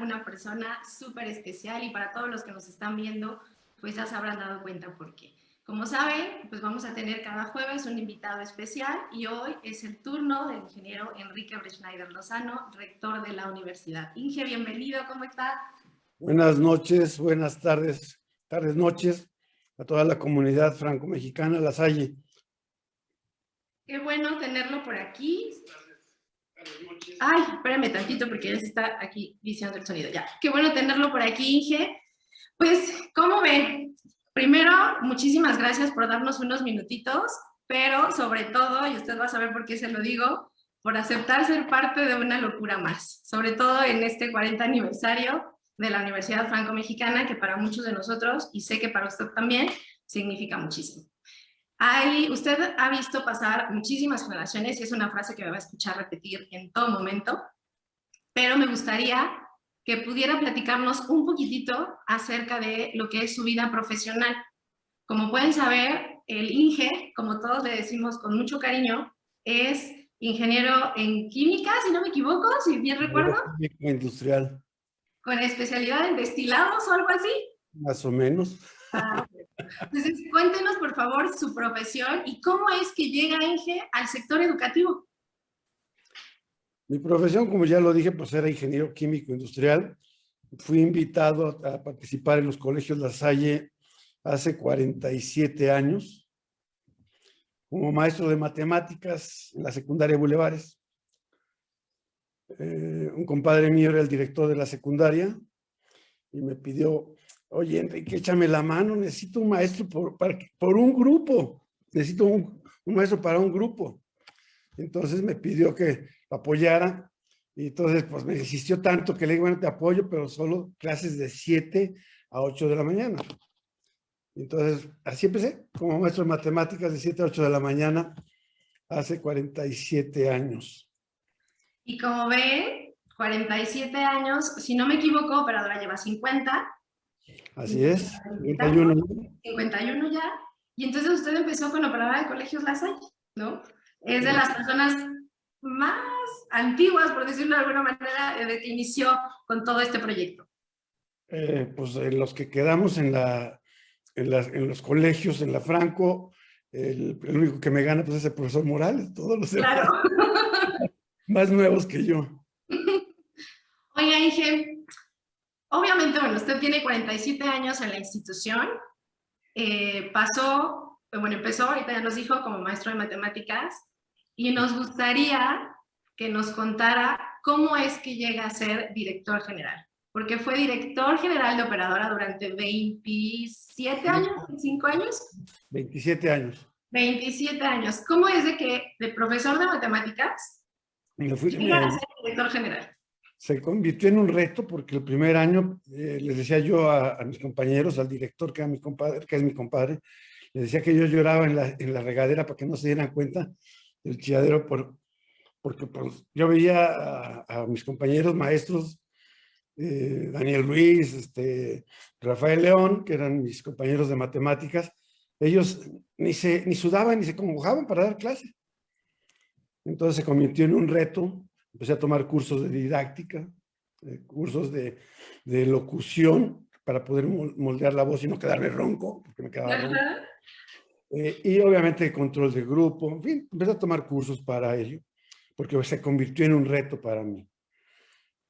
una persona súper especial y para todos los que nos están viendo, pues ya se habrán dado cuenta por qué. Como saben, pues vamos a tener cada jueves un invitado especial y hoy es el turno del ingeniero Enrique Breschneider Lozano, rector de la universidad. Inge, bienvenido, ¿cómo está? Buenas noches, buenas tardes, tardes, noches a toda la comunidad franco-mexicana, La Salle. Qué bueno tenerlo por aquí. Ay, espérame tantito porque ya se está aquí diciendo el sonido. Ya, qué bueno tenerlo por aquí, Inge. Pues, ¿cómo ven? Primero, muchísimas gracias por darnos unos minutitos, pero sobre todo, y usted va a saber por qué se lo digo, por aceptar ser parte de una locura más, sobre todo en este 40 aniversario de la Universidad Franco-Mexicana, que para muchos de nosotros, y sé que para usted también, significa muchísimo. Hay, usted ha visto pasar muchísimas generaciones y es una frase que me va a escuchar repetir en todo momento, pero me gustaría que pudiera platicarnos un poquitito acerca de lo que es su vida profesional. Como pueden saber, el INGE, como todos le decimos con mucho cariño, es ingeniero en química, si no me equivoco, si bien recuerdo. Química industrial. Con especialidad en destilados o algo así. Más o menos. Ah, Entonces, cuéntenos por favor su profesión y cómo es que llega INGE al sector educativo. Mi profesión, como ya lo dije, pues era ingeniero químico industrial. Fui invitado a participar en los colegios La Salle hace 47 años como maestro de matemáticas en la secundaria Bulevares. Eh, un compadre mío era el director de la secundaria y me pidió, oye Enrique, échame la mano, necesito un maestro por, por un grupo, necesito un, maestro para un grupo. Entonces me pidió que apoyara. Y entonces, pues me insistió tanto que le digo, bueno, te apoyo, pero solo clases de 7 a 8 de la mañana. Entonces, así empecé, como maestro de matemáticas de 7 a 8 de la mañana, hace 47 años. Y como ve, 47 años, si no me equivoco, pero ahora lleva 50. Así es, 51. 51 ya. Y entonces usted empezó con operadora de colegios La Salle, ¿no? Es de las personas más antiguas, por decirlo de alguna manera, de que inició con todo este proyecto? Eh, pues en los que quedamos en, la, en, los colegios, en la Franco, el, único que me gana pues, es el profesor Morales, todos los claro. más nuevos que yo. Oiga, Inge, obviamente, bueno, usted tiene 47 años en la institución, eh, pasó, bueno, empezó, ahorita ya nos dijo, como maestro de matemáticas, y nos gustaría que nos contara cómo es que llega a ser director general. Porque fue director general de operadora durante 27 años, 25 años. 27 años. 27 años. ¿Cómo es de que de profesor de matemáticas fui, a ser director general? Se convirtió en un reto porque el primer año eh, les decía yo a, mis compañeros, al director que, era mi compadre, que es mi compadre, les decía que yo lloraba en la, en la regadera para que no se dieran cuenta el chilladero por, porque pues, yo veía a, mis compañeros maestros, eh, Daniel Ruiz, este, Rafael León, que eran mis compañeros de matemáticas, ellos ni, se, ni sudaban ni se congojaban para dar clase. Entonces se convirtió en un reto, empecé a tomar cursos de didáctica, eh, cursos de, de, locución para poder moldear la voz y no quedarme ronco, porque me quedaba ronco. Eh, y obviamente control de grupo, en fin, empecé a tomar cursos para ello, porque se convirtió en un reto para mí.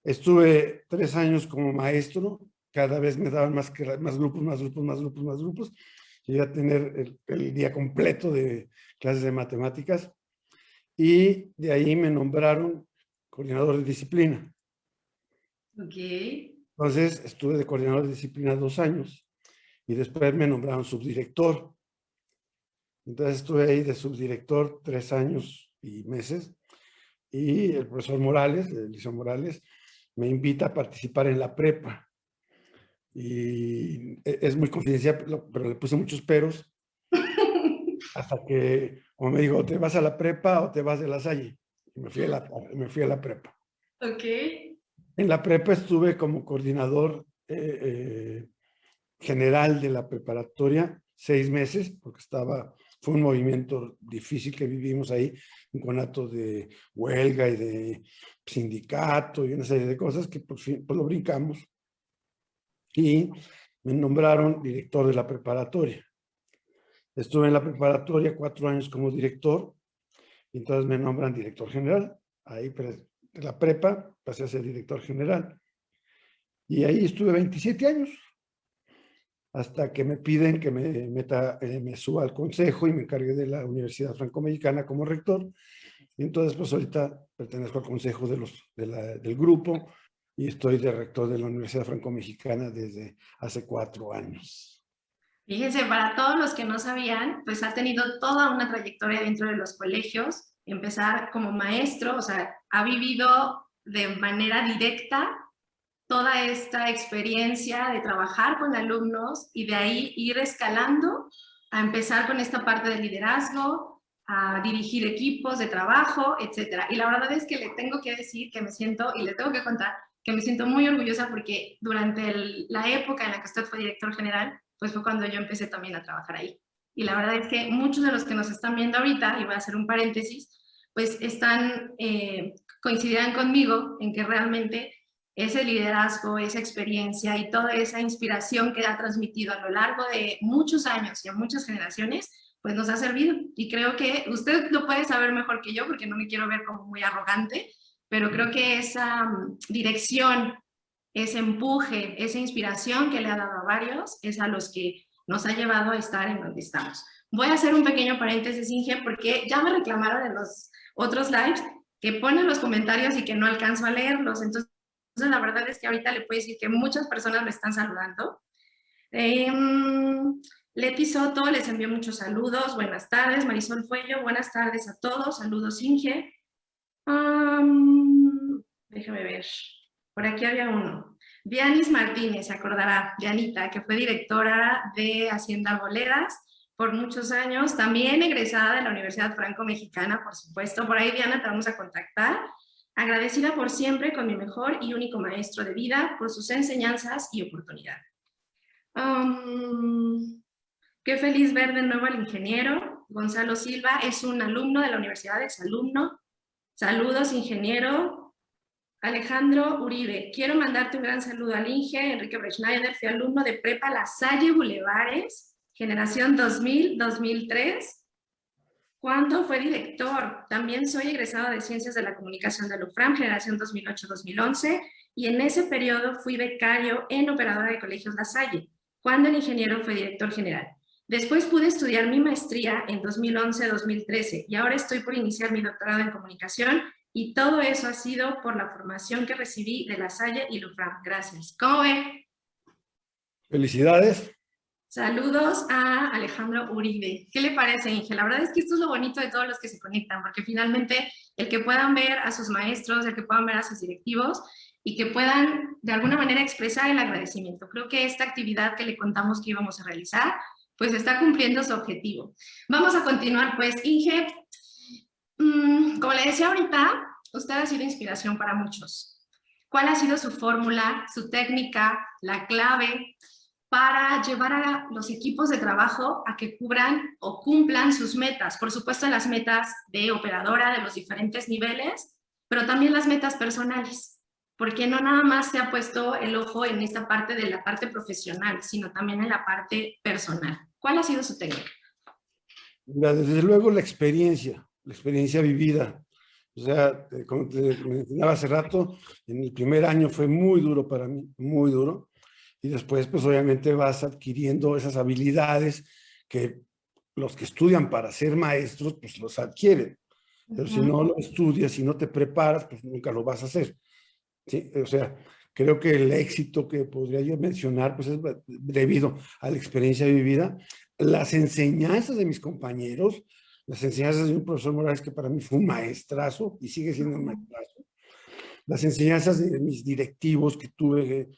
Estuve tres años como maestro, cada vez me daban más, más grupos, más grupos, más grupos, más grupos. Llegué a tener el, día completo de clases de matemáticas y de ahí me nombraron coordinador de disciplina. Ok. Entonces estuve de coordinador de disciplina dos años y después me nombraron subdirector. Entonces estuve ahí de subdirector tres años y meses y el profesor Morales, Eliseo Morales, me invita a participar en la prepa. Y e, es muy confidencial, pero le puse muchos peros hasta que, como me dijo, te vas a la prepa o te vas de la Salle. Y me fui a la, me fui a la prepa. Ok. En la prepa estuve como coordinador eh, eh, general de la preparatoria seis meses, porque estaba fue un movimiento difícil que vivimos ahí, un conato de huelga y de sindicato y una serie de cosas que por fin pues lo brincamos. Y me nombraron director de la preparatoria. Estuve en la preparatoria cuatro años como director, y entonces me nombran director general. Ahí de la prepa pasé a ser director general. Y ahí estuve 27 años, hasta que me piden que me, meta, eh, me suba al consejo y me encargue de la Universidad Franco-Mexicana como rector. Y entonces, pues ahorita pertenezco al consejo de los, del grupo y estoy de rector de la Universidad Franco-Mexicana desde hace cuatro años. Fíjense, para todos los que no sabían, pues ha tenido toda una trayectoria dentro de los colegios, empezar como maestro, o sea, ha vivido de manera directa toda esta experiencia de trabajar con alumnos y de ahí ir escalando a empezar con esta parte de liderazgo, a dirigir equipos de trabajo, etcétera. Y la verdad es que le tengo que decir que me siento, y le tengo que contar, que me siento muy orgullosa porque durante la época en la que usted fue director general, pues fue cuando yo empecé también a trabajar ahí. Y la verdad es que muchos de los que nos están viendo ahorita, y voy a hacer un paréntesis, pues están, eh, coincidirán conmigo en que realmente ese liderazgo, esa experiencia y toda esa inspiración que ha transmitido a lo largo de muchos años y a muchas generaciones, pues nos ha servido. Y creo que usted lo puede saber mejor que yo, porque no me quiero ver como muy arrogante, pero creo que esa mm, dirección, ese empuje, esa inspiración que le ha dado a varios, es a los que nos ha llevado a estar en donde estamos. Voy a hacer un pequeño paréntesis, Inge, porque ya me reclamaron en los otros lives que ponen los comentarios y que no alcanzo a leerlos. Entonces, la verdad es que ahorita le puedo decir que muchas personas me están saludando. Eh, Leti Soto les envió muchos saludos. Buenas tardes. Marisol Fuello, buenas tardes a todos. Saludos, Inge. déjame ver. Por aquí había uno. Dianis Martínez, acordará, Dianita, que fue directora de Hacienda Boleras por muchos años, también egresada de la Universidad Franco-Mexicana, por supuesto. Por ahí, Diana, te vamos a contactar agradecida por siempre con mi mejor y único maestro de vida por sus enseñanzas y oportunidad. qué feliz ver de nuevo al ingeniero. Gonzalo Silva es un alumno de la universidad, exalumno. Saludos, ingeniero. Alejandro Uribe, quiero mandarte un gran saludo al Inge, Enrique Breschneider, fui alumno de Prepa La Salle Bulevares, generación 2000-2003. Cuando fue director, también soy egresado de Ciencias de la Comunicación de la generación 2008-2011, y en ese periodo fui becario en Operadora de Colegios La Salle, cuando el ingeniero fue director general. Después pude estudiar mi maestría en 2011-2013 y ahora estoy por iniciar mi doctorado en comunicación y todo eso ha sido por la formación que recibí de La Salle y Lufram. Gracias. ¿Cómo ve? Felicidades. Saludos a Alejandro Uribe. ¿Qué le parece, Inge? La verdad es que esto es lo bonito de todos los que se conectan, porque finalmente el que puedan ver a sus maestros, el que puedan ver a sus directivos y que puedan de alguna manera expresar el agradecimiento. Creo que esta actividad que le contamos que íbamos a realizar, pues está cumpliendo su objetivo. Vamos a continuar, pues, Inge. Mm, como le decía ahorita, usted ha sido inspiración para muchos. ¿Cuál ha sido su fórmula, su técnica, la clave para llevar a los equipos de trabajo a que cubran o cumplan sus metas. Por supuesto, las metas de operadora de los diferentes niveles, pero también las metas personales, porque no nada más se ha puesto el ojo en esta parte de la parte profesional, sino también en la parte personal. ¿Cuál ha sido su técnica? Desde luego la experiencia, la experiencia vivida. O sea, eh, como te mencionaba hace rato, en el primer año fue muy duro para mí, muy duro y después pues obviamente vas adquiriendo esas habilidades que los que estudian para ser maestros pues los adquieren. Pero si no lo estudias, si no te preparas, pues nunca lo vas a hacer. ¿Sí? O sea, creo que el éxito que podría yo mencionar pues es debido a la experiencia vivida, las enseñanzas de mis compañeros, las enseñanzas de un profesor Morales que para mí fue un maestrazo y sigue siendo un maestrazo, las enseñanzas de mis directivos que tuve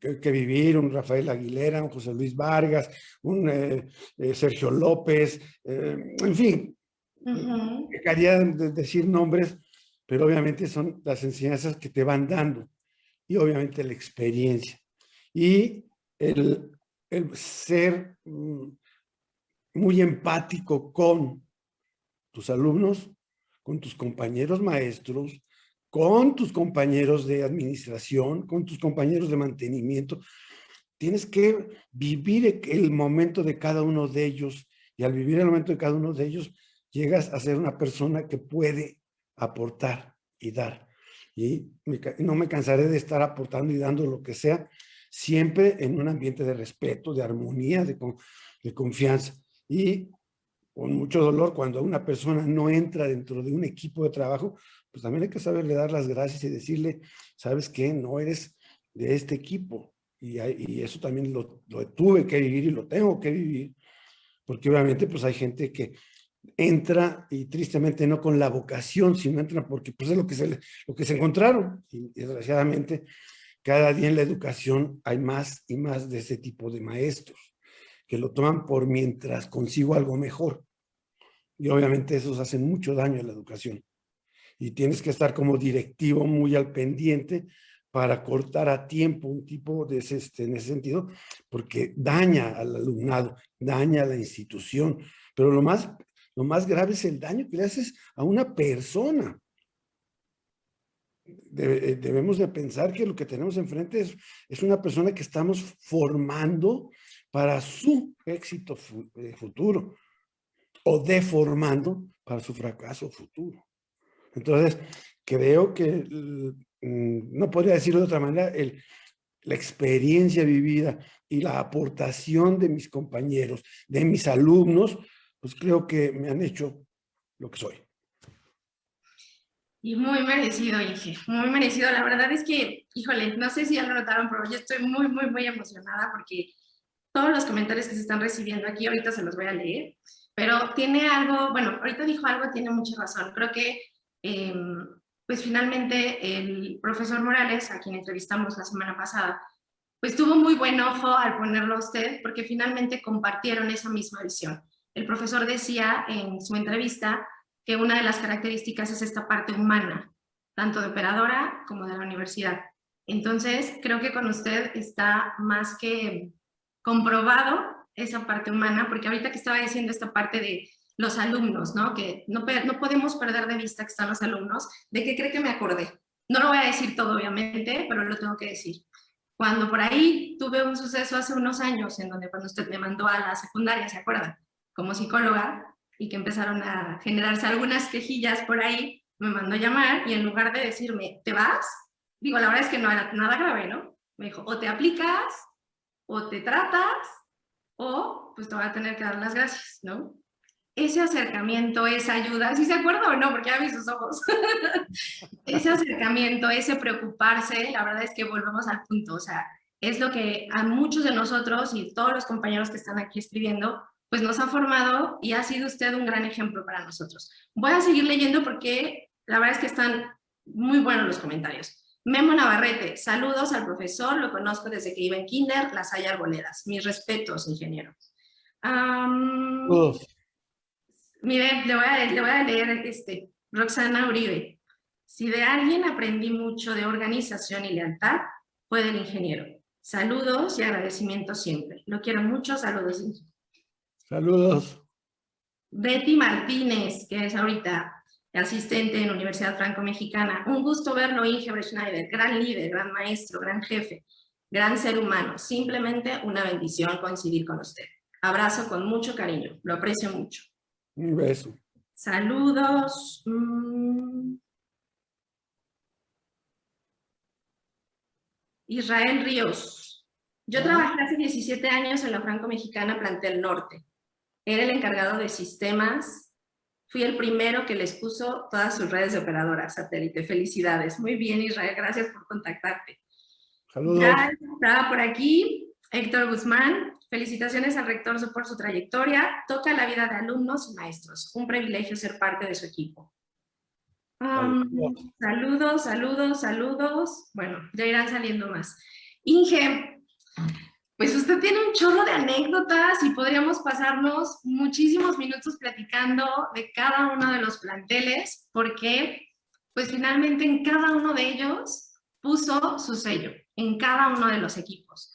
que, vivieron, Rafael Aguilera, un José Luis Vargas, un eh, eh, Sergio López, eh, en fin, quería decir nombres, pero obviamente son las enseñanzas que te van dando y obviamente la experiencia. Y el, el ser mm, muy empático con tus alumnos, con tus compañeros maestros, con tus compañeros de administración, con tus compañeros de mantenimiento. Tienes que vivir el momento de cada uno de ellos y al vivir el momento de cada uno de ellos llegas a ser una persona que puede aportar y dar. Y no me cansaré de estar aportando y dando lo que sea, siempre en un ambiente de respeto, de armonía, de, de confianza. Y con mucho dolor, cuando una persona no entra dentro de un equipo de trabajo, pues también hay que saberle dar las gracias y decirle, ¿sabes qué? No eres de este equipo. Y, y eso también lo, lo, tuve que vivir y lo tengo que vivir, porque obviamente pues hay gente que entra y tristemente no con la vocación, sino entra porque pues es lo que se, lo que se encontraron. Y desgraciadamente cada día en la educación hay más y más de ese tipo de maestros que lo toman por mientras consigo algo mejor. Y obviamente esos hacen mucho daño a la educación. Y tienes que estar como directivo muy al pendiente para cortar a tiempo un tipo de este, en ese sentido, porque daña al alumnado, daña a la institución. Pero lo más lo más grave es el daño que le haces a una persona. Eh, debemos de pensar que lo que tenemos enfrente es, es una persona que estamos formando para su éxito eh, futuro o deformando para su fracaso futuro. Entonces, creo que, mm, no podría decirlo de otra manera, el, la experiencia vivida y la aportación de mis compañeros, de mis alumnos, pues creo que me han hecho lo que soy. Y muy merecido, Inge, muy merecido. La verdad es que, híjole, no sé si ya lo notaron, pero yo estoy muy, muy, muy emocionada porque todos los comentarios que se están recibiendo aquí, ahorita se los voy a leer, pero tiene algo, bueno, ahorita dijo algo, tiene mucha razón. Creo que, em, pues finalmente el profesor Morales, a quien entrevistamos la semana pasada, pues tuvo muy buen ojo al ponerlo a usted, porque finalmente compartieron esa misma visión. El profesor decía en su entrevista que una de las características es esta parte humana, tanto de operadora como de la universidad. Entonces, creo que con usted está más que comprobado esa parte humana, porque ahorita que estaba diciendo esta parte de los alumnos, ¿no? Que no, no podemos perder de vista que están los alumnos, ¿de qué cree que me acordé? No lo voy a decir todo, obviamente, pero lo tengo que decir. Cuando por ahí tuve un suceso hace unos años, en donde cuando usted me mandó a la secundaria, ¿se acuerda? como psicóloga y que empezaron a generarse algunas quejillas por ahí, me mandó a llamar y en lugar de decirme, ¿te vas? Digo, la verdad es que no era nada grave, ¿no? Me dijo, o te aplicas, o te tratas, o pues te voy a tener que dar las gracias, ¿no? Ese acercamiento, esa ayuda, ¿sí se acuerda o no? Porque ya vi sus ojos. ese acercamiento, ese preocuparse, la verdad es que volvemos al punto, o sea, es lo que a muchos de nosotros y todos los compañeros que están aquí escribiendo pues nos ha formado y ha sido usted un gran ejemplo para nosotros. Voy a seguir leyendo porque la verdad es que están muy buenos los comentarios. Memo Navarrete, saludos al profesor, lo conozco desde que iba en kinder, las hay arboledas. Mis respetos, ingeniero. mire, le voy, a, le voy a leer este, Roxana Uribe. Si de alguien aprendí mucho de organización y lealtad, fue del ingeniero. Saludos y agradecimiento siempre. Lo quiero mucho, saludos. Saludos. Betty Martínez, que es ahorita asistente en la Universidad Franco-Mexicana. Un gusto verlo, Inge Schneider, gran líder, gran maestro, gran jefe, gran ser humano. Simplemente una bendición coincidir con usted. Abrazo con mucho cariño, lo aprecio mucho. Un beso. Saludos. Mm. Israel Ríos. Yo trabajé hace 17 años en la Franco-Mexicana Plantel Norte. Era el encargado de sistemas. Fui el primero que les puso todas sus redes de operadoras satélite. Felicidades. Muy bien, Israel. Gracias por contactarte. Saludos. Ya estaba por aquí Héctor Guzmán. Felicitaciones al rector por su trayectoria. Toca la vida de alumnos y maestros. Un privilegio ser parte de su equipo. saludos, saludos, saludos. Bueno, ya irán saliendo más. Inge, pues usted tiene un chorro de anécdotas y podríamos pasarnos muchísimos minutos platicando de cada uno de los planteles, porque pues finalmente en cada uno de ellos puso su sello, en cada uno de los equipos.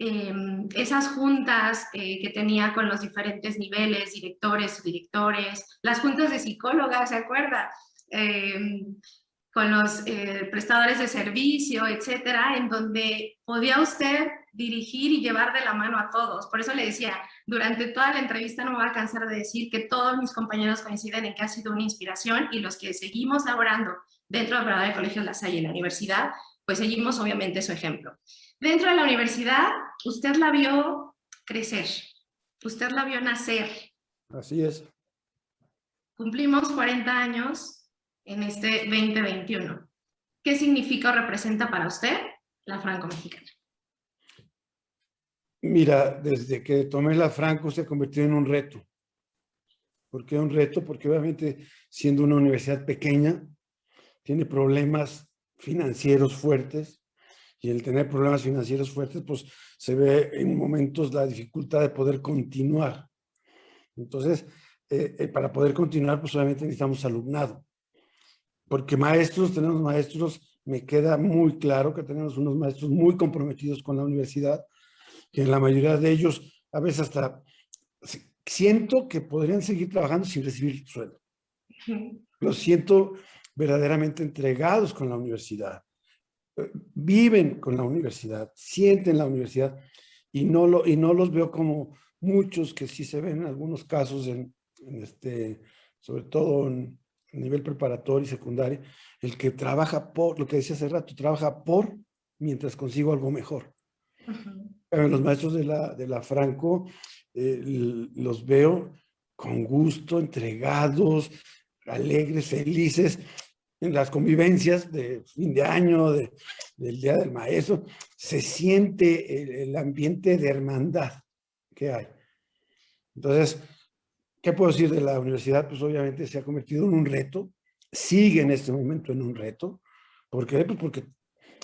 em, esas juntas eh, que tenía con los diferentes niveles, directores, directores, las juntas de psicólogas, ¿se acuerda? Em, con los eh, prestadores de servicio, etcétera, en donde podía usted dirigir y llevar de la mano a todos. Por eso le decía, durante toda la entrevista no me voy a cansar de decir que todos mis compañeros coinciden en que ha sido una inspiración y los que seguimos laborando dentro del programa de Colegio La Salle en la universidad, pues seguimos obviamente su ejemplo. Dentro de la universidad, usted la vio crecer, usted la vio nacer. Así es. Cumplimos 40 años en este 2021. ¿Qué significa o representa para usted la franco-mexicana? Mira, desde que tomé la Franco se convirtió en un reto. ¿Por qué un reto? Porque obviamente siendo una universidad pequeña, tiene problemas financieros fuertes y el tener problemas financieros fuertes, pues se ve en momentos la dificultad de poder continuar. Entonces, eh, eh, para poder continuar, pues obviamente necesitamos alumnado. Porque maestros, tenemos maestros, me queda muy claro que tenemos unos maestros muy comprometidos con la universidad, que en la mayoría de ellos, a veces hasta siento que podrían seguir trabajando sin recibir sueldo. Lo siento verdaderamente entregados con la universidad, eh, viven con la universidad, sienten la universidad y no, lo, y no los veo como muchos que sí se ven en algunos casos, en, este, sobre todo en nivel preparatorio y secundario, el que trabaja por, lo que decía hace rato, trabaja por mientras consigo algo mejor. Los maestros de la, de la Franco eh, los veo con gusto, entregados, alegres, felices, en las convivencias de fin de año, de, del Día del Maestro, se siente el, ambiente de hermandad que hay. Entonces, ¿qué puedo decir de la universidad? Pues obviamente se ha convertido en un reto, sigue en este momento en un reto. ¿Por qué? Pues porque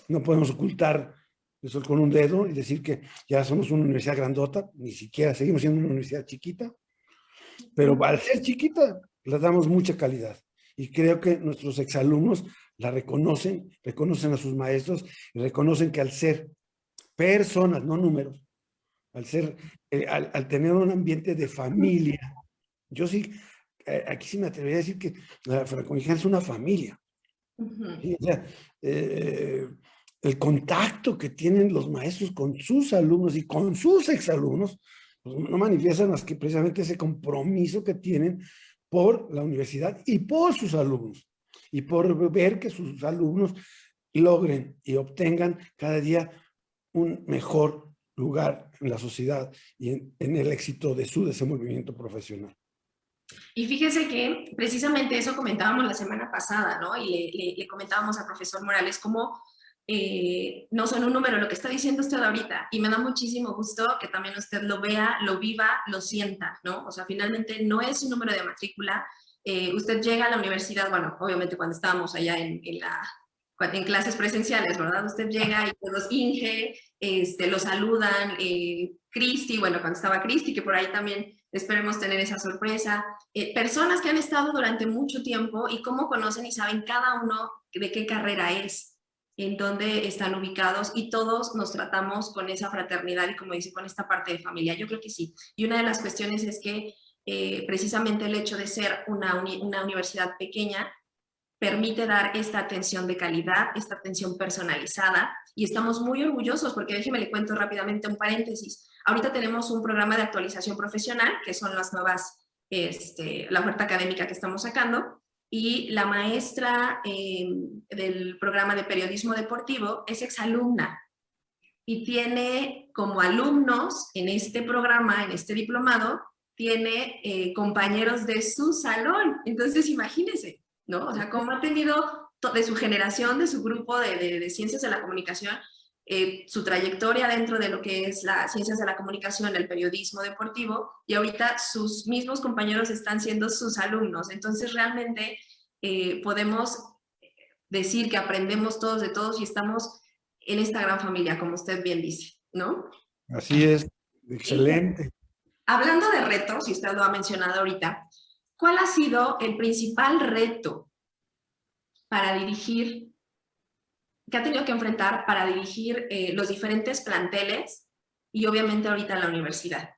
no podemos ocultar eso con un dedo y decir que ya somos una universidad grandota, ni siquiera seguimos siendo una universidad chiquita, pero al ser chiquita le damos mucha calidad. Y creo que nuestros exalumnos la reconocen, reconocen a sus maestros y reconocen que al ser personas, no números, al ser, eh, al, tener un ambiente de familia, yo sí, eh, aquí sí me atrevería a decir que la franconia es una familia. Eh, el contacto que tienen los maestros con sus alumnos y con sus exalumnos, pues no manifiestan más que precisamente ese compromiso que tienen por la universidad y por sus alumnos y por ver que sus alumnos logren y obtengan cada día un mejor lugar en la sociedad y en, el éxito de su desenvolvimiento profesional. Y fíjese que precisamente eso comentábamos la semana pasada, ¿no? Y le, comentábamos al profesor Morales cómo eh, no son un número, lo que está diciendo usted ahorita, y me da muchísimo gusto que también usted lo vea, lo viva, lo sienta, ¿no? O sea, finalmente no es un número de matrícula, eh, usted llega a la universidad, bueno, obviamente cuando estábamos allá en, en, la, en clases presenciales, ¿verdad? Usted llega y todos Inge, este, lo saludan, eh, Cristi, bueno, cuando estaba Cristi, que por ahí también esperemos tener esa sorpresa, eh, personas que han estado durante mucho tiempo y cómo conocen y saben cada uno de qué carrera es, en dónde están ubicados y todos nos tratamos con esa fraternidad y como dice, con esta parte de familia. Yo creo que sí. Y una de las cuestiones es que eh, precisamente el hecho de ser una, universidad pequeña permite dar esta atención de calidad, esta atención personalizada y estamos muy orgullosos porque déjeme le cuento rápidamente un paréntesis. Ahorita tenemos un programa de actualización profesional que son las nuevas, este, la oferta académica que estamos sacando y la maestra eh, del programa de periodismo deportivo es exalumna y tiene como alumnos en este programa, en este diplomado, tiene eh, compañeros de su salón. Entonces, imagínense, ¿no? O sea, cómo ha tenido de su generación, de su grupo de, de, ciencias de la comunicación, eh, su trayectoria dentro de lo que es las ciencias de la comunicación, el periodismo deportivo, y ahorita sus mismos compañeros están siendo sus alumnos. Entonces, realmente eh, podemos decir que aprendemos todos de todos y estamos en esta gran familia, como usted bien dice, ¿no? Así es, excelente. hablando de retos, y usted lo ha mencionado ahorita, ¿cuál ha sido el principal reto para dirigir que ha tenido que enfrentar para dirigir eh, los diferentes planteles y obviamente ahorita la universidad.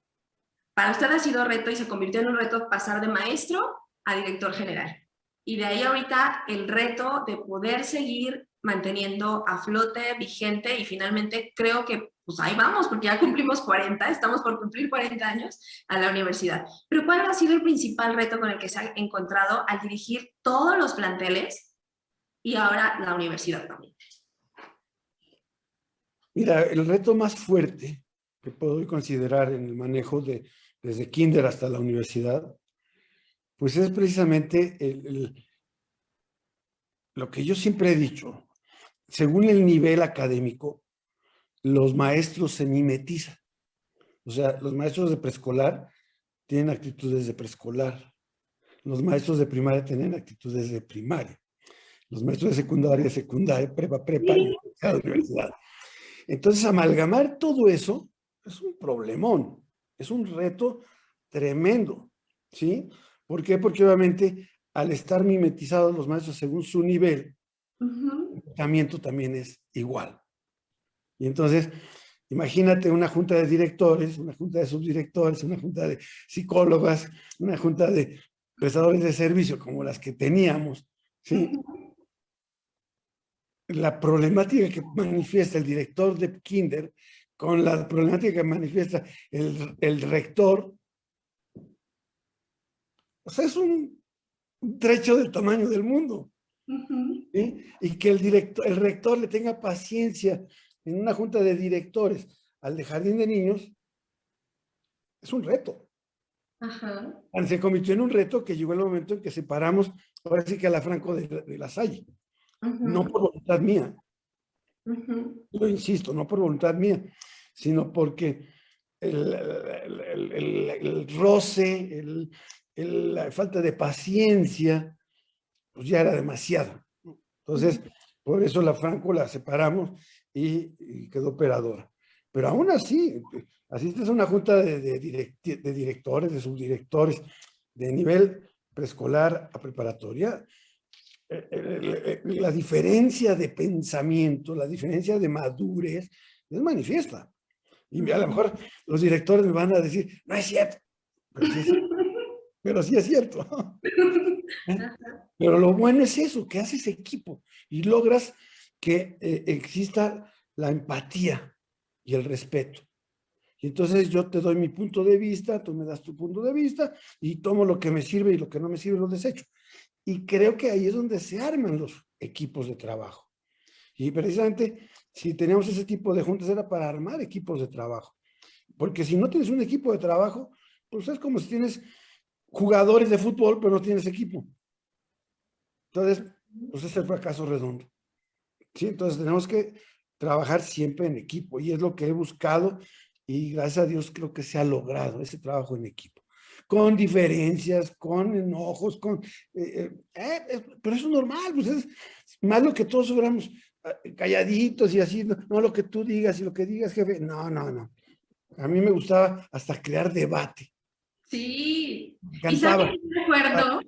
Para usted ha sido reto y se convirtió en un reto pasar de maestro a director general. Y de ahí ahorita el reto de poder seguir manteniendo a flote, vigente y finalmente creo que pues ahí vamos, porque ya cumplimos 40, estamos por cumplir 40 años a la universidad. Pero ¿cuál ha sido el principal reto con el que se ha encontrado al dirigir todos los planteles y ahora la universidad también? Mira, el reto más fuerte que puedo considerar en el manejo de desde kinder hasta la universidad, pues es precisamente lo que yo siempre he dicho. Según el nivel académico, los maestros se mimetizan. O sea, los maestros de preescolar tienen actitudes de preescolar. Los maestros de primaria tienen actitudes de primaria. Los maestros de secundaria, secundaria, prepa, prepa, universidad. Entonces, amalgamar todo eso es un problemón, es un reto tremendo, ¿sí? ¿Por qué? Porque obviamente al estar mimetizados los maestros según su nivel, el tratamiento también es igual. Y entonces, imagínate una junta de directores, una junta de subdirectores, una junta de psicólogas, una junta de prestadores de servicio como las que teníamos, ¿sí? La problemática que manifiesta el director de kinder con la problemática que manifiesta el, rector, o sea, es un, trecho del tamaño del mundo. Y que el, director, el rector le tenga paciencia en una junta de directores al de jardín de niños, es un reto. Se convirtió en un reto que llegó el momento en que separamos, ahora sí que a la Franco de, la Salle. No por voluntad mía. Lo insisto, no por voluntad mía, sino porque el, roce, la falta de paciencia, pues ya era demasiado. Entonces, por eso la Franco la separamos y, quedó operadora. Pero aún así, asistes a una junta de, de, de directores, de subdirectores, de nivel preescolar a preparatoria, la diferencia de pensamiento, la diferencia de madurez es manifiesta. Y a lo mejor los directores me van a decir, no es cierto, pero sí es cierto. Pero lo bueno es eso, que haces equipo y logras que eh, exista la empatía y el respeto. Y entonces yo te doy mi punto de vista, tú me das tu punto de vista y tomo lo que me sirve y lo que no me sirve lo desecho. Y creo que ahí es donde se arman los equipos de trabajo. Y precisamente si teníamos ese tipo de juntas era para armar equipos de trabajo. Porque si no tienes un equipo de trabajo, pues es como si tienes jugadores de fútbol, pero no tienes equipo. Entonces, pues es el fracaso redondo. ¿sí? Entonces tenemos que trabajar siempre en equipo y es lo que he buscado y gracias a Dios creo que se ha logrado ese trabajo en equipo. Con diferencias, con enojos, con... Eh, eh, eh, pero eso es normal, pues es más lo que todos hubiéramos calladitos y así, no, lo que tú digas y lo que digas, jefe, no, no, no. A mí me gustaba hasta crear debate. Sí. ¿Y sabe qué me acuerdo?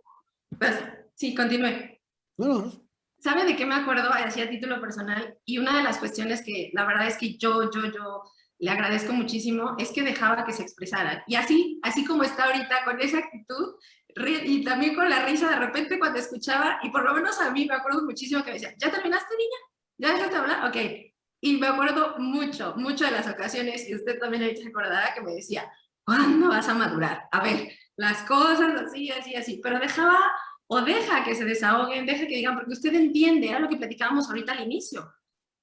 Pues, sí, continúe. No, no, ¿Sabe de qué me acuerdo? Así a título personal. Y una de las cuestiones que la verdad es que yo, yo, yo le agradezco muchísimo es que dejaba que se expresaran. Y así, así como está ahorita, con esa actitud, y también con la risa de repente cuando escuchaba, y por lo menos a mí me acuerdo muchísimo que me decía, ¿ya terminaste, niña? ¿Ya dejaste hablar? Ok. Y me acuerdo mucho, mucho de las ocasiones, y usted también ahorita se acordará que me decía, ¿cuándo vas a madurar? A ver, las cosas así, así, así. Pero dejaba o deja que se desahoguen, deja que digan, porque usted entiende, era lo que platicábamos ahorita al inicio.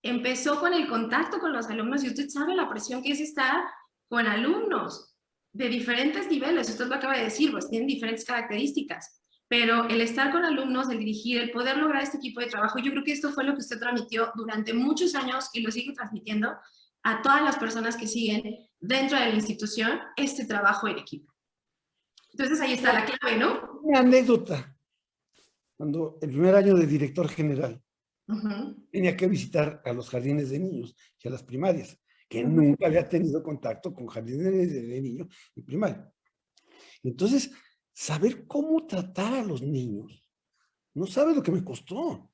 Empezó con el contacto con los alumnos y usted sabe la presión que es estar con alumnos de diferentes niveles, usted lo acaba de decir, pues tienen diferentes características, pero el estar con alumnos, el dirigir, el poder lograr este equipo de trabajo, yo creo que esto fue lo que usted transmitió durante muchos años y lo sigue transmitiendo a todas las personas que siguen dentro de la institución este trabajo en equipo. Entonces ahí está la clave, ¿no? Una anécdota cuando el primer año de director general tenía que visitar a los jardines de niños y a las primarias, que nunca había tenido contacto con jardines de, niños y primaria. Entonces, saber cómo tratar a los niños, no sabes lo que me costó.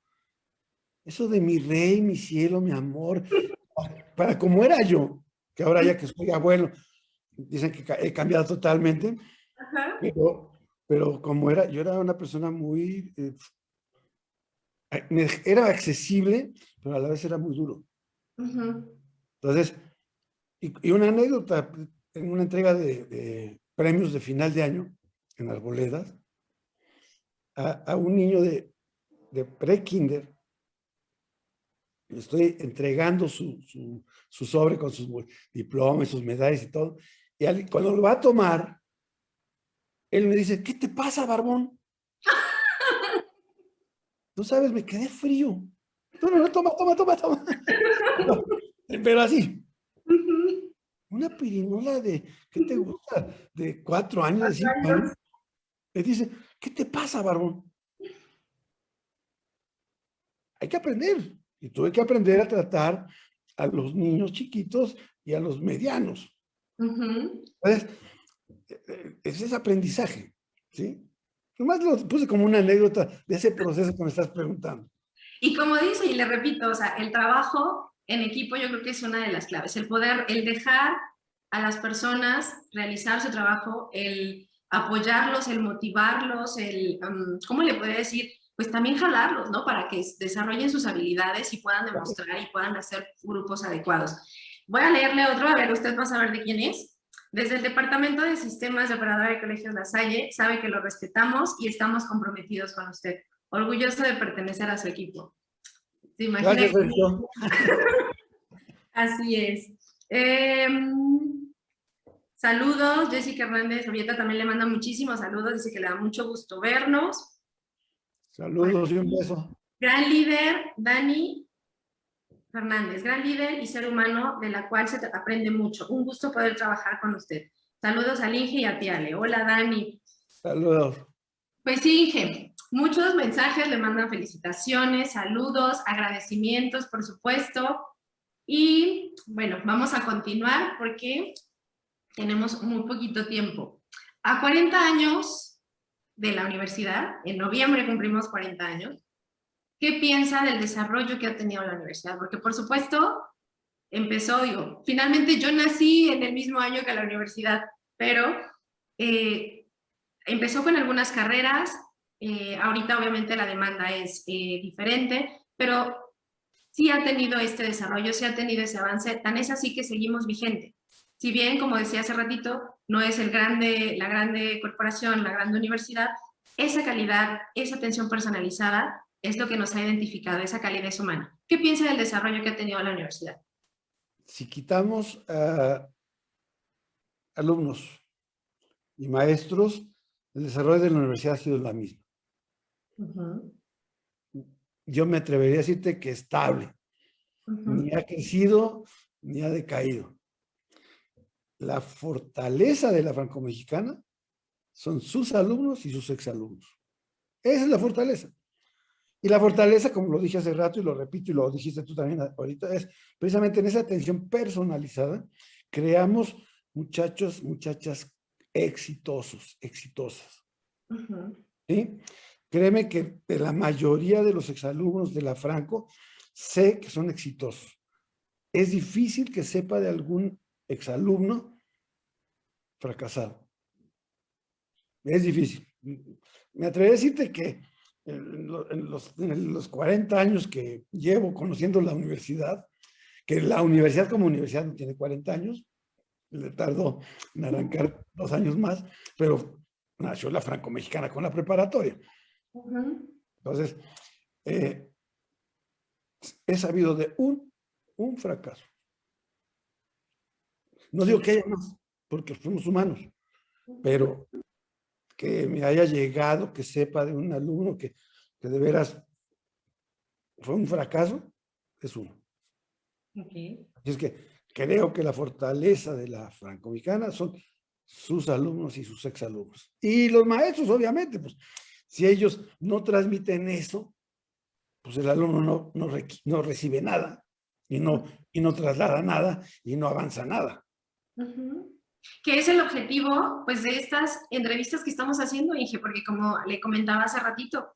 Eso de mi rey, mi cielo, mi amor, para como era yo, que ahora ya que soy abuelo, dicen que he cambiado totalmente, Pero, pero como era, yo era una persona muy, eh, era accesible, pero a la vez era muy duro. Entonces, y, una anécdota, en una entrega de, premios de final de año en Arboledas, a, a un niño de, de pre-kinder, le estoy entregando su, su, sobre con sus diplomas, sus medallas y todo, y cuando lo va a tomar, él me dice, ¿qué te pasa, barbón? Tú sabes, me quedé frío. No, no, no, toma, toma, toma, toma. pero así. Una pirinola de, ¿qué te gusta? De cuatro años, de cinco años. Me dice, ¿qué te pasa, barbón? Hay que aprender. Y tuve que aprender a tratar a los niños chiquitos y a los medianos. Entonces, eh, ese es aprendizaje, ¿sí? Nomás lo puse como una anécdota de ese proceso que me estás preguntando. Y como dice, y le repito, o sea, el trabajo en equipo yo creo que es una de las claves, el poder, el dejar a las personas realizar su trabajo, el apoyarlos, el motivarlos, el, ¿cómo le podría decir? Pues también jalarlos, ¿no? Para que desarrollen sus habilidades y puedan demostrar y puedan hacer grupos adecuados. Voy a leerle otro, a ver, usted va a saber de quién es. Desde el Departamento de Sistemas de Operadora de Colegios La Salle, sabe que lo respetamos y estamos comprometidos con usted. Orgulloso de pertenecer a su equipo. ¿Se imagina? Así es. Em, saludos, Jessica Hernández Orieta también le manda muchísimos saludos, dice que le da mucho gusto vernos. Saludos y un beso. Gran líder, Dani, Fernández, gran líder y ser humano de la cual se aprende mucho. Un gusto poder trabajar con usted. Saludos a Inge y a Tiale. Hola, Dani. Saludos. Pues sí, Inge, muchos mensajes le mandan felicitaciones, saludos, agradecimientos, por supuesto. Y bueno, vamos a continuar porque tenemos muy poquito tiempo. A 40 años de la universidad, en noviembre cumplimos 40 años, ¿qué piensa del desarrollo que ha tenido la universidad? Porque por supuesto, empezó, digo, finalmente yo nací en el mismo año que la universidad, pero eh, empezó con algunas carreras, eh, ahorita obviamente la demanda es eh, diferente, pero sí ha tenido este desarrollo, sí ha tenido ese avance, tan es así que seguimos vigente. Si bien, como decía hace ratito, no es el grande, la grande corporación, la grande universidad, esa calidad, esa atención personalizada es lo que nos ha identificado, esa calidez humana. ¿Qué piensa del desarrollo que ha tenido la universidad? Si quitamos alumnos y maestros, el desarrollo de la universidad ha sido la misma. Yo me atrevería a decirte que estable. Ni ha crecido, ni ha decaído. La fortaleza de la franco-mexicana son sus alumnos y sus exalumnos. Esa es la fortaleza. Y la fortaleza, como lo dije hace rato y lo repito y lo dijiste tú también ahorita, es precisamente en esa atención personalizada, creamos muchachos, muchachas exitosos, exitosas. ¿Sí? Créeme que de la mayoría de los exalumnos de la Franco, sé que son exitosos. Es difícil que sepa de algún exalumno fracasado. Es difícil. Me atrevo a decirte que en los, en los 40 años que llevo conociendo la universidad, que la universidad como universidad no tiene 40 años, le tardó en arrancar dos años más, pero nació la franco-mexicana con la preparatoria. Entonces, eh, he sabido de un, un fracaso. No digo que haya más, porque somos humanos, pero que me haya llegado, que sepa de un alumno que, que de veras fue un fracaso, es uno. Así es que creo que la fortaleza de la franco-mexicana son sus alumnos y sus exalumnos. Y los maestros, obviamente, pues, si ellos no transmiten eso, pues el alumno no, no, no recibe nada y no, y no traslada nada y no avanza nada que es el objetivo pues, de estas entrevistas que estamos haciendo, Inge, porque como le comentaba hace ratito,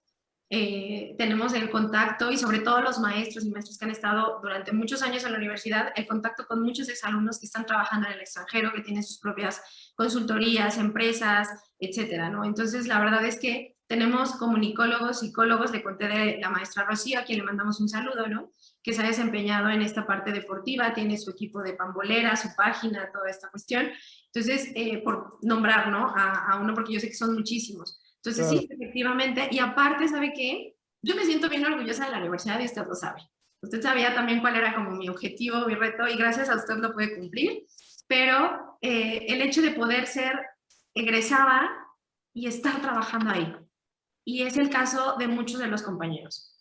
eh, tenemos el contacto y sobre todo los maestros y maestros que han estado durante muchos años en la universidad, el contacto con muchos exalumnos que están trabajando en el extranjero, que tienen sus propias consultorías, empresas, etcétera, ¿no? Entonces, la verdad es que tenemos comunicólogos, psicólogos, le conté de la maestra Rocío, a quien le mandamos un saludo, ¿no? Que se ha desempeñado en esta parte deportiva, tiene su equipo de pambolera, su página, toda esta cuestión. Entonces, eh, por nombrar, ¿no? A, a uno, porque yo sé que son muchísimos. Entonces, sí, efectivamente. Y aparte, ¿sabe qué? Yo me siento bien orgullosa de la universidad y usted lo sabe. Usted sabía también cuál era como mi objetivo, mi reto, y gracias a usted lo puede cumplir. Pero eh, el hecho de poder ser egresada y estar trabajando ahí. Y es el caso de muchos de los compañeros.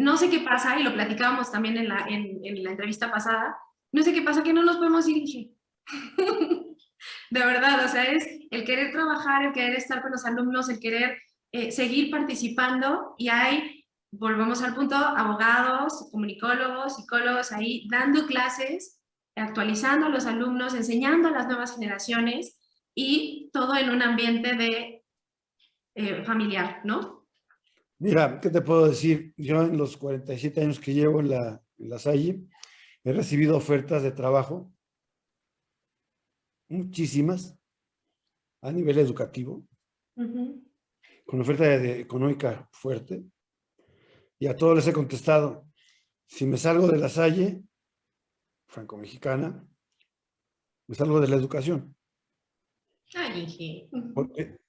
No sé qué pasa, y lo platicábamos también en la, en, la entrevista pasada, no sé qué pasa que no nos podemos ir, de verdad, o sea, es el querer trabajar, el querer estar con los alumnos, el querer eh, seguir participando y hay, volvemos al punto, abogados, comunicólogos, psicólogos ahí dando clases, actualizando a los alumnos, enseñando a las nuevas generaciones y todo en un ambiente de eh, familiar, ¿no? Mira, ¿qué te puedo decir? Yo en los 47 años que llevo en la, en la Salle, he recibido ofertas de trabajo muchísimas, a nivel educativo, con oferta de, económica fuerte, y a todos les he contestado, si me salgo de la Salle, franco-mexicana, me salgo de la educación. Porque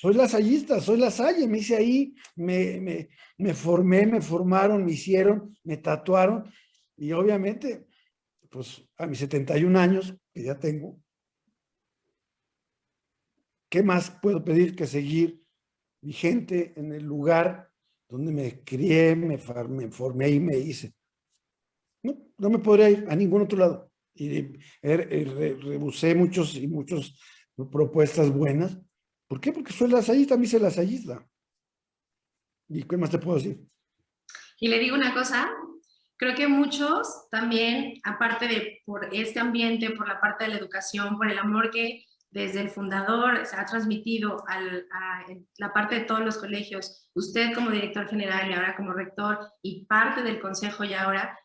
soy lasallista, soy la Salle, me hice ahí, me, me, formé, me formaron, me hicieron, me tatuaron, y obviamente, pues a mis 71 años, que ya tengo, ¿Qué más puedo pedir que seguir vigente en el lugar donde me crié, me, formé y me hice? No, no me podría ir a ningún otro lado. Y rebusé muchos y muchas propuestas buenas. ¿Por qué? Porque soy lasallista, a mí se lasallista. ¿Y qué más te puedo decir? Y le digo una cosa, creo que muchos también, aparte de por este ambiente, por la parte de la educación, por el amor que desde el fundador se ha transmitido a la parte de todos los colegios, usted como director general y ahora como rector y parte del consejo y ahora,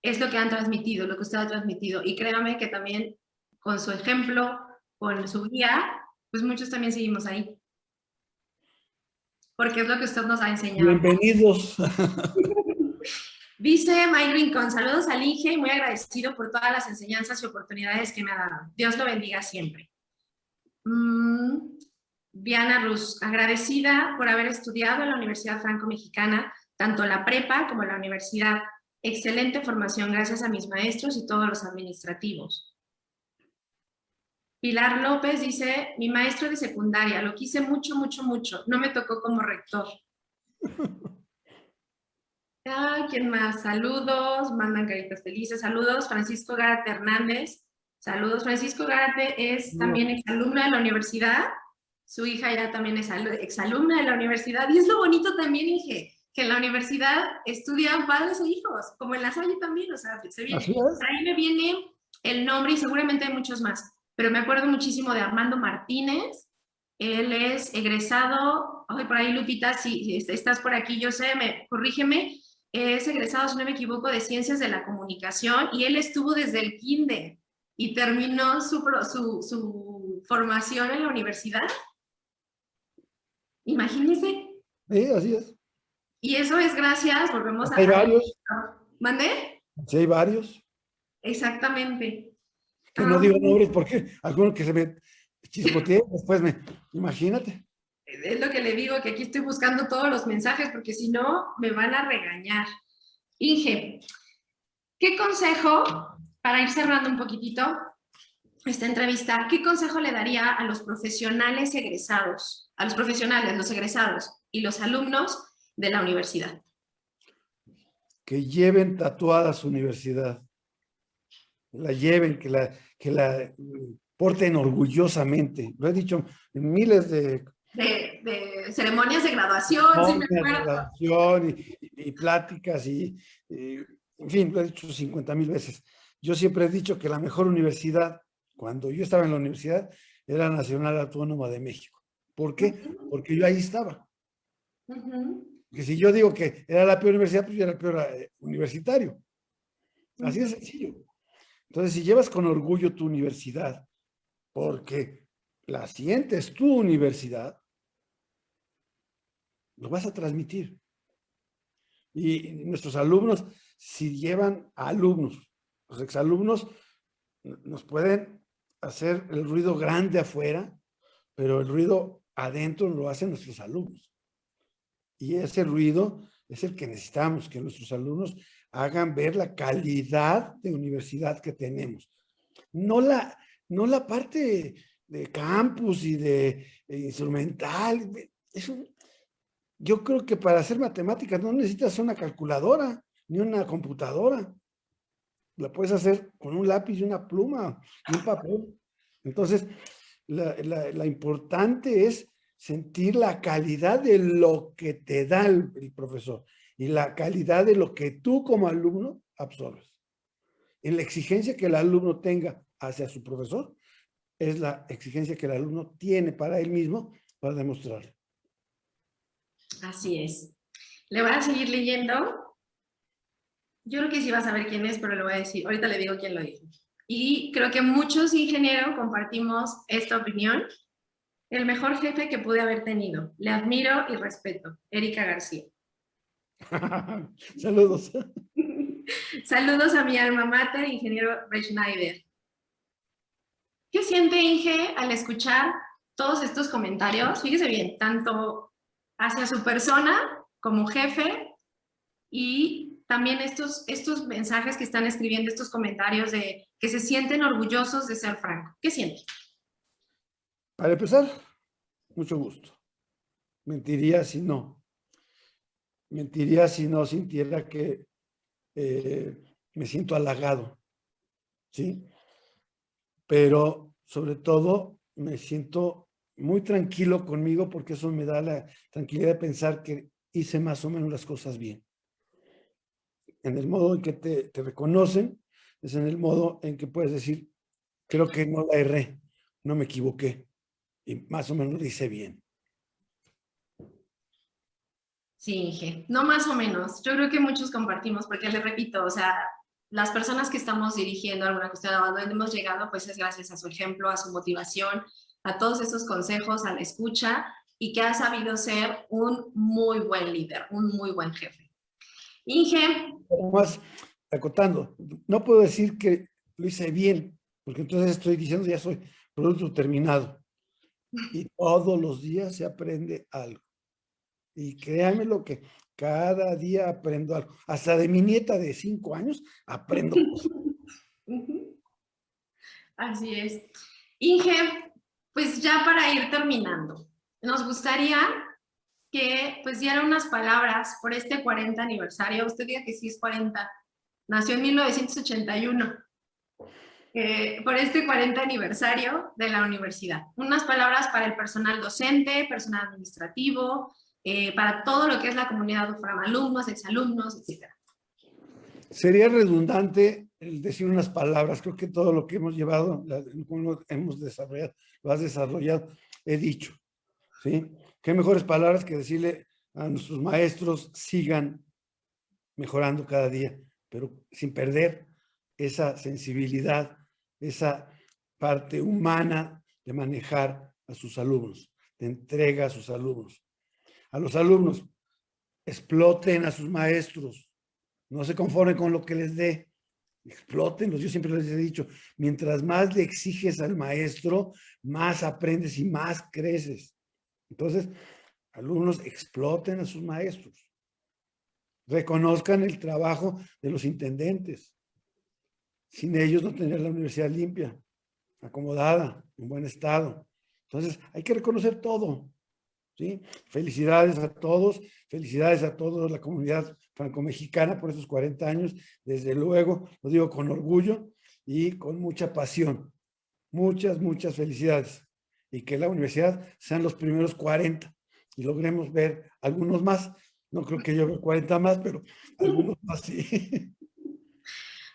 es lo que han transmitido, lo que usted ha transmitido. Y créame que también con su ejemplo, con su guía, pues muchos también seguimos ahí. Porque es lo que usted nos ha enseñado. Bienvenidos. Dice Mike Rincón, saludos al Inge y muy agradecido por todas las enseñanzas y oportunidades que me ha dado. Dios lo bendiga siempre. Mm, Diana Ruz, agradecida por haber estudiado en la Universidad Franco-Mexicana, tanto la prepa como la universidad. Excelente formación gracias a mis maestros y todos los administrativos. Pilar López dice, mi maestro de secundaria, lo quise mucho, mucho, mucho. No me tocó como rector. ¿Quién más? Saludos, mandan caritas felices. Saludos, Francisco Gárate Hernández. Saludos. Francisco Gárate es también exalumno de la universidad. Su hija ya también es exalumna de la universidad. Y es lo bonito también, dije, que en la universidad estudian padres e hijos, como en la Salle también. O sea, se viene, ahí me viene el nombre y seguramente hay muchos más. Pero me acuerdo muchísimo de Armando Martínez. Él es egresado, ay, por ahí Lupita, si estás por aquí, yo sé, me, corrígeme, es egresado, si no me equivoco, de Ciencias de la Comunicación y él estuvo desde el kinder y terminó su, su, su formación en la universidad. Imagínense. Sí, así es. Y eso es gracias, volvemos a... Hay varios. ¿Mandé? Sí, hay varios. Exactamente. Que no digo nombres porque alguno que se me chispoteé, después me... Imagínate. Es lo que le digo, que aquí estoy buscando todos los mensajes porque si no, me van a regañar. Inge, ¿qué consejo para ir cerrando un poquitito esta entrevista, ¿qué consejo le daría a los profesionales egresados, a los profesionales, los egresados y los alumnos de la universidad? Que lleven tatuada su universidad, la lleven, que la, que la porten orgullosamente. Lo he dicho en miles de... De, ceremonias de graduación, y, pláticas, y, en fin, lo he dicho 50 mil veces yo siempre he dicho que la mejor universidad, cuando yo estaba en la universidad, era Nacional Autónoma de México. ¿Por qué? Porque yo ahí estaba. Que si yo digo que era la peor universidad, pues yo era el peor eh, universitario. Así de sencillo. Entonces, si llevas con orgullo tu universidad, porque la sientes tu universidad, lo vas a transmitir. Y nuestros alumnos, si llevan a alumnos, los exalumnos nos pueden hacer el ruido grande afuera, pero el ruido adentro lo hacen nuestros alumnos. Y ese ruido es el que necesitamos, que nuestros alumnos hagan ver la calidad de universidad que tenemos. No la, no la parte de campus y de, instrumental. yo creo que para hacer matemáticas no necesitas una calculadora ni una computadora. La puedes hacer con un lápiz y una pluma y un papel. Entonces, la, importante es sentir la calidad de lo que te da el, profesor y la calidad de lo que tú como alumno absorbes. En la exigencia que el alumno tenga hacia su profesor, es la exigencia que el alumno tiene para él mismo para demostrarlo. Así es. Le voy a seguir leyendo. Yo creo que sí va a saber quién es, pero le voy a decir, ahorita le digo quién lo dijo. Y creo que muchos ingenieros compartimos esta opinión. El mejor jefe que pude haber tenido. Le admiro y respeto. Erika García. Saludos. Saludos a mi alma mater, ingeniero Schneider. ¿Qué siente Inge al escuchar todos estos comentarios? Fíjese bien, tanto hacia su persona como jefe y también estos, estos mensajes que están escribiendo, estos comentarios de que se sienten orgullosos de ser franco. ¿Qué siente? Para empezar, mucho gusto. Mentiría si no. Mentiría si no sintiera que eh, me siento halagado. ¿Sí? pero sobre todo me siento muy tranquilo conmigo porque eso me da la tranquilidad de pensar que hice más o menos las cosas bien. En el modo en que te, reconocen, es en el modo en que puedes decir, creo que no la erré, no me equivoqué y más o menos lo hice bien. Sí, Inge, no más o menos. Yo creo que muchos compartimos, porque le repito, o sea, las personas que estamos dirigiendo alguna cuestión a donde hemos llegado, pues es gracias a su ejemplo, a su motivación, a todos esos consejos, a la escucha y que ha sabido ser un muy buen líder, un muy buen jefe. Inge. Acotando, no puedo decir que lo hice bien, porque entonces estoy diciendo ya soy producto terminado. Y todos los días se aprende algo. Y créanme lo que cada día aprendo algo. Hasta de mi nieta de cinco años aprendo Así es. Inge, pues ya para ir terminando, nos gustaría que pues diera unas palabras por este 40 aniversario. Usted diga que sí es 40. Nació en 1981. Eh, por este 40 aniversario de la universidad. Unas palabras para el personal docente, personal administrativo, eh, para todo lo que es la comunidad UFRAM, alumnos, exalumnos, etc. Sería redundante decir unas palabras, creo que todo lo que hemos llevado, lo hemos desarrollado, lo has desarrollado, he dicho, ¿sí? Qué mejores palabras que decirle a nuestros maestros, sigan mejorando cada día, pero sin perder esa sensibilidad, esa parte humana de manejar a sus alumnos, de entrega a sus alumnos a los alumnos, exploten a sus maestros, no se conformen con lo que les dé, explótenlos. Yo siempre les he dicho, mientras más le exiges al maestro, más aprendes y más creces. Entonces, alumnos, exploten a sus maestros. Reconozcan el trabajo de los intendentes. Sin ellos no tener la universidad limpia, acomodada, en buen estado. Entonces, hay que reconocer todo. Felicidades a todos, felicidades a toda la comunidad franco-mexicana por estos 40 años, desde luego, lo digo con orgullo y con mucha pasión. Muchas, muchas felicidades. Y que la universidad sean los primeros 40 y logremos ver algunos más. No creo que yo vea 40 más, pero algunos más sí.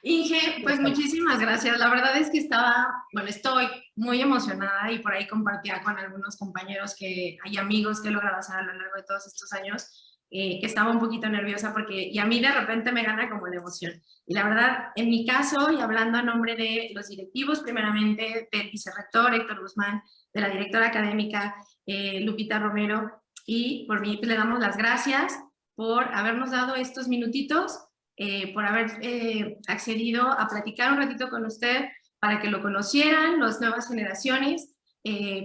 Inge, pues muchísimas gracias. La verdad es que estaba, bueno, estoy muy emocionada y por ahí compartía con algunos compañeros que hay amigos que he logrado hacer a lo largo de todos estos años. eh, que estaba un poquito nerviosa porque, y a mí de repente me gana como la emoción. Y la verdad, en mi caso, y hablando a nombre de los directivos, primeramente del vicerrector Héctor Guzmán, de la directora académica eh, Lupita Romero, y por mí pues, le damos las gracias por habernos dado estos minutitos, eh, por haber accedido a platicar un ratito con usted para que lo conocieran las nuevas generaciones,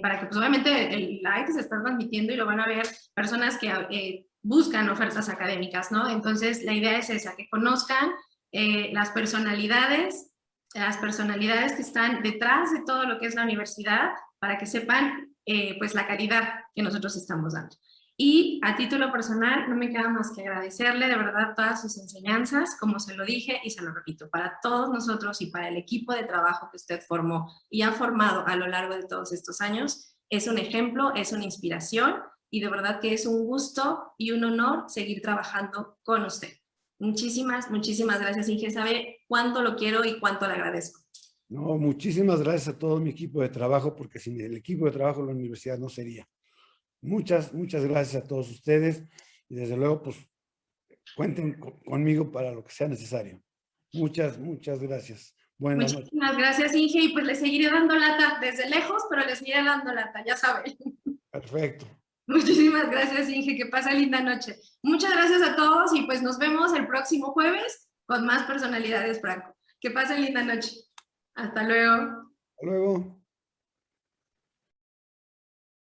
para que pues obviamente el live se está transmitiendo y lo van a ver personas que buscan ofertas académicas, ¿no? Entonces, la idea es esa, que conozcan eh, las personalidades, las personalidades que están detrás de todo lo que es la universidad, para que sepan, eh, pues, la calidad que nosotros estamos dando. Y a título personal, no me queda más que agradecerle de verdad todas sus enseñanzas, como se lo dije y se lo repito, para todos nosotros y para el equipo de trabajo que usted formó y ha formado a lo largo de todos estos años, es un ejemplo, es una inspiración y de verdad que es un gusto y un honor seguir trabajando con usted. Muchísimas, muchísimas gracias, Inge. Sabe cuánto lo quiero y cuánto le agradezco. No, muchísimas gracias a todo mi equipo de trabajo, porque sin el equipo de trabajo la universidad no sería. Muchas, muchas gracias a todos ustedes y desde luego, pues, cuenten conmigo para lo que sea necesario. Muchas, muchas gracias. Buenas Muchísimas gracias, Inge, y pues le seguiré dando lata desde lejos, pero le seguiré dando lata, ya saben. Perfecto. Muchísimas gracias, Inge. Que pase linda noche. Muchas gracias a todos y pues nos vemos el próximo jueves con más personalidades, Franco. Que pasen linda noche. Hasta luego. Hasta luego.